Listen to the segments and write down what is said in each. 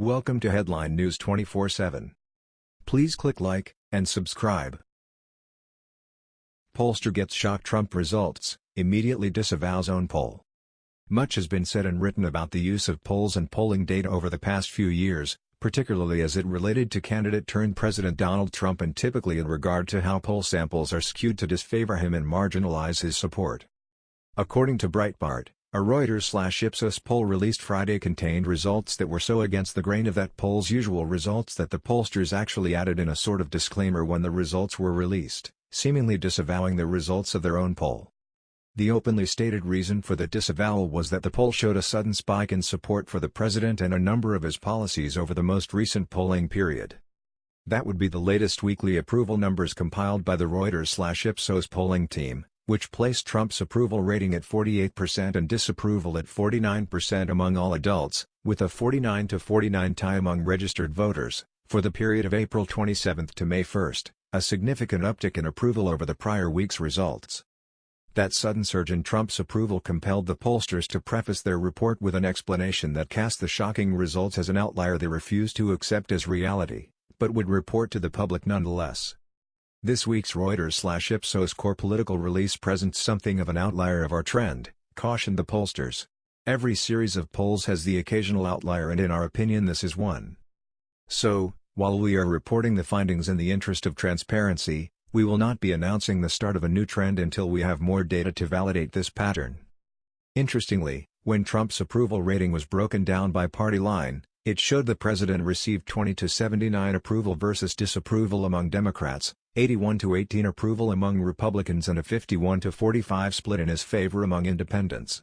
Welcome to Headline News 24/7. Please click like and subscribe. Pollster gets shock Trump results, immediately disavows own poll. Much has been said and written about the use of polls and polling data over the past few years, particularly as it related to candidate-turned-President Donald Trump and typically in regard to how poll samples are skewed to disfavor him and marginalize his support. According to Breitbart, a Reuters-Ipsos poll released Friday contained results that were so against the grain of that poll's usual results that the pollsters actually added in a sort of disclaimer when the results were released, seemingly disavowing the results of their own poll. The openly stated reason for the disavowal was that the poll showed a sudden spike in support for the president and a number of his policies over the most recent polling period. That would be the latest weekly approval numbers compiled by the Reuters-Ipsos polling team, which placed Trump's approval rating at 48% and disapproval at 49% among all adults, with a 49 to 49 tie among registered voters, for the period of April 27 to May 1, a significant uptick in approval over the prior week's results. That sudden surge in Trump's approval compelled the pollsters to preface their report with an explanation that cast the shocking results as an outlier they refused to accept as reality, but would report to the public nonetheless. This week's Reuters-Ipsos core political release presents something of an outlier of our trend, cautioned the pollsters. Every series of polls has the occasional outlier and in our opinion this is one. So, while we are reporting the findings in the interest of transparency, we will not be announcing the start of a new trend until we have more data to validate this pattern. Interestingly, when Trump's approval rating was broken down by party line, it showed the president received 20 to 79 approval versus disapproval among Democrats, 81 to 18 approval among Republicans and a 51 to 45 split in his favor among independents.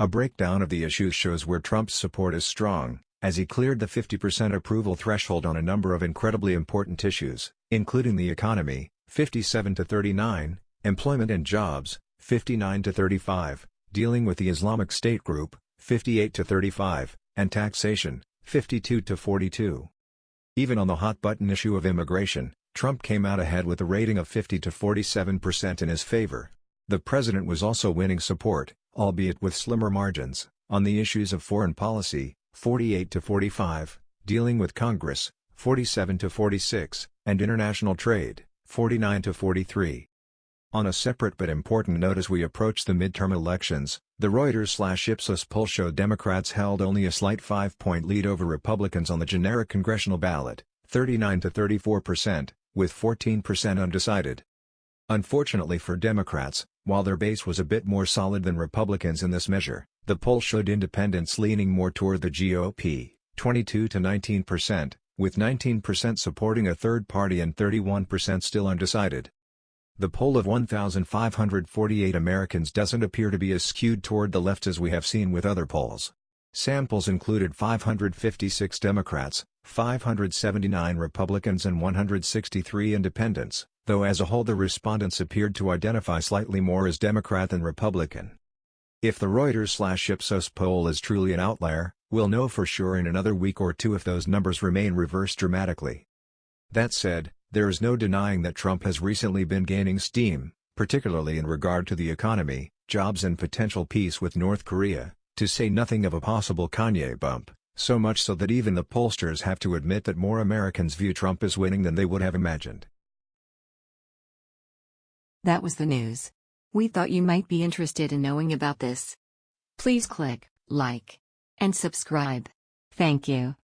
A breakdown of the issues shows where Trump's support is strong, as he cleared the 50% approval threshold on a number of incredibly important issues, including the economy, 57 to 39, Employment and Jobs, 59 to 35, Dealing with the Islamic State Group, 58 to 35, and Taxation, 52 to 42. Even on the hot-button issue of immigration, Trump came out ahead with a rating of 50 to 47% in his favor. The president was also winning support, albeit with slimmer margins, on the issues of foreign policy, 48 to 45, dealing with Congress, 47 to 46, and international trade, 49 to 43. On a separate but important note as we approach the midterm elections, the Reuters-Ipsos poll showed Democrats held only a slight five-point lead over Republicans on the generic congressional ballot, 39 to 34 percent, with 14 percent undecided. Unfortunately for Democrats, while their base was a bit more solid than Republicans in this measure, the poll showed independents leaning more toward the GOP, 22 to 19 percent, with 19% supporting a third party and 31% still undecided. The poll of 1,548 Americans doesn't appear to be as skewed toward the left as we have seen with other polls. Samples included 556 Democrats, 579 Republicans and 163 independents, though as a whole the respondents appeared to identify slightly more as Democrat than Republican. If the Reuters-Ipsos poll is truly an outlier, we'll know for sure in another week or two if those numbers remain reversed dramatically. That said, there is no denying that Trump has recently been gaining steam, particularly in regard to the economy, jobs and potential peace with North Korea, to say nothing of a possible Kanye bump, so much so that even the pollsters have to admit that more Americans view Trump as winning than they would have imagined. That was the news. We thought you might be interested in knowing about this. Please click like and subscribe. Thank you.